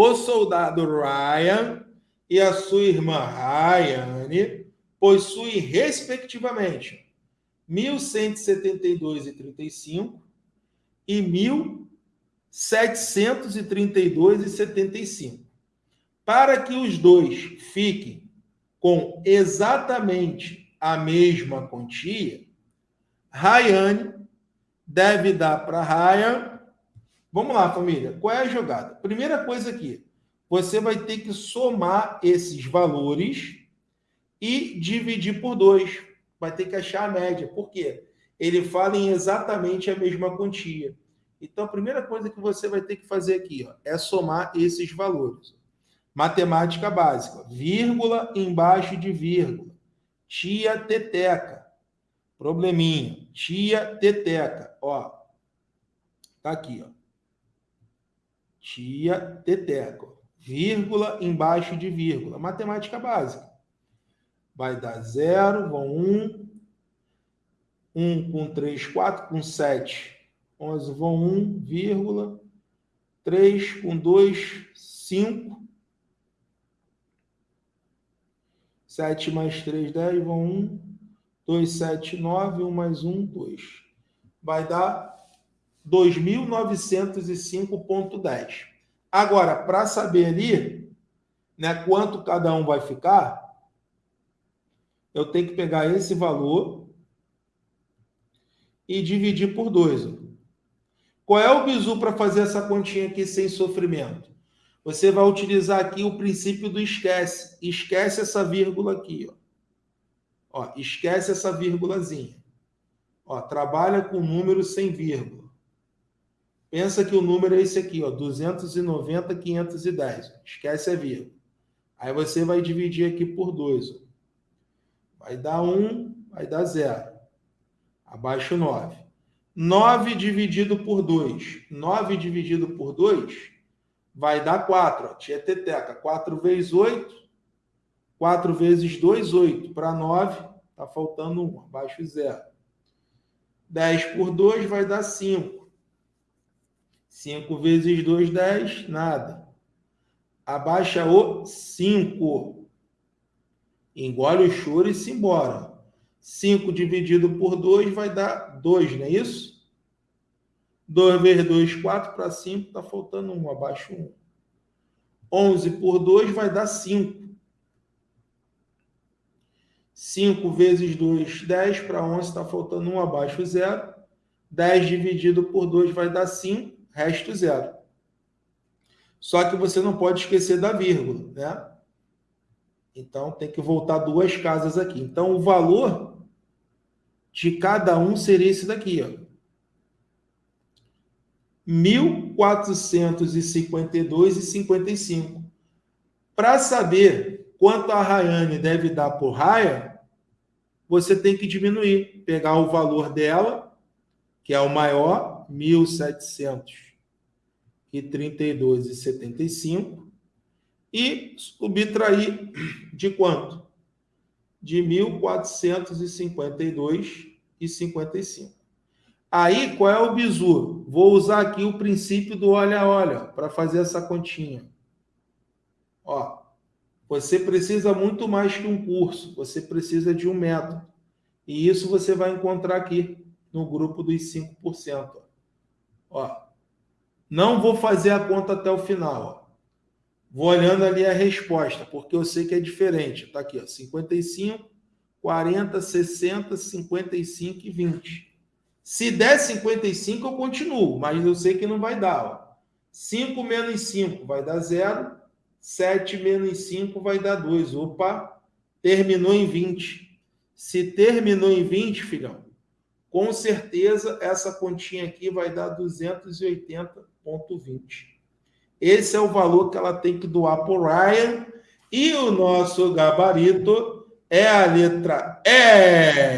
o soldado Ryan e a sua irmã Rayane possuem, respectivamente, 1.172,35 e 1.732,75. Para que os dois fiquem com exatamente a mesma quantia, Rayane deve dar para Ryan. Vamos lá, família. Qual é a jogada? Primeira coisa aqui, você vai ter que somar esses valores e dividir por dois. Vai ter que achar a média. Por quê? Ele fala em exatamente a mesma quantia. Então, a primeira coisa que você vai ter que fazer aqui ó, é somar esses valores. Matemática básica. Vírgula embaixo de vírgula. Tia teteca. Probleminha. Tia teteca. Ó. Tá aqui, ó. Tia teteca. Vírgula embaixo de vírgula. Matemática básica. Vai dar zero, vão um. Um com três, quatro com sete. Onze vão um, vírgula. Três com dois, cinco. 7 mais 3, 10, vão 1, 2, 7, 9, 1 mais 1, 2. Vai dar 2.905,10. Agora, para saber ali né, quanto cada um vai ficar, eu tenho que pegar esse valor e dividir por 2. Qual é o bizu para fazer essa continha aqui sem sofrimento? você vai utilizar aqui o princípio do esquece. Esquece essa vírgula aqui. Ó. Ó, esquece essa vírgulazinha. Ó, trabalha com número sem vírgula. Pensa que o número é esse aqui, ó, 290, 510. Esquece a vírgula. Aí você vai dividir aqui por 2. Vai dar 1, vai dar 0. Abaixo 9. 9 dividido por 2. 9 dividido por 2 vai dar 4. Ó. Tieteteca, 4 vezes 8. 4 vezes 2, 8. Para 9, está faltando 1, abaixo 0. 10 por 2 vai dar 5. 5 vezes 2, 10, nada. Abaixa o 5. Engole o choro e se embora. 5 dividido por 2 vai dar 2, não é isso? 2 vezes 2, 4 para 5, está faltando 1, abaixo 1. 11 por 2 vai dar 5. 5 vezes 2, 10 para 11, está faltando 1, abaixo 0. 10 dividido por 2 vai dar 5, resto 0. Só que você não pode esquecer da vírgula, né? Então, tem que voltar duas casas aqui. Então, o valor de cada um seria esse daqui, ó. 1.452,55. Para saber quanto a Rayane deve dar por Raya, você tem que diminuir, pegar o valor dela, que é o maior, 1.732,75, e subtrair de quanto? De 1.452,55. Aí, qual é o bizu? Vou usar aqui o princípio do olha-olha para fazer essa continha. Ó, você precisa muito mais que um curso, você precisa de um método. E isso você vai encontrar aqui no grupo dos 5%. Ó, não vou fazer a conta até o final. Vou olhando ali a resposta, porque eu sei que é diferente. Está aqui, ó, 55, 40, 60, 55 e 20. Se der 55, eu continuo, mas eu sei que não vai dar. Ó. 5 menos 5 vai dar 0. 7 menos 5 vai dar 2. Opa, terminou em 20. Se terminou em 20, filhão, com certeza essa continha aqui vai dar 280,20. Esse é o valor que ela tem que doar para o Ryan. E o nosso gabarito é a letra E.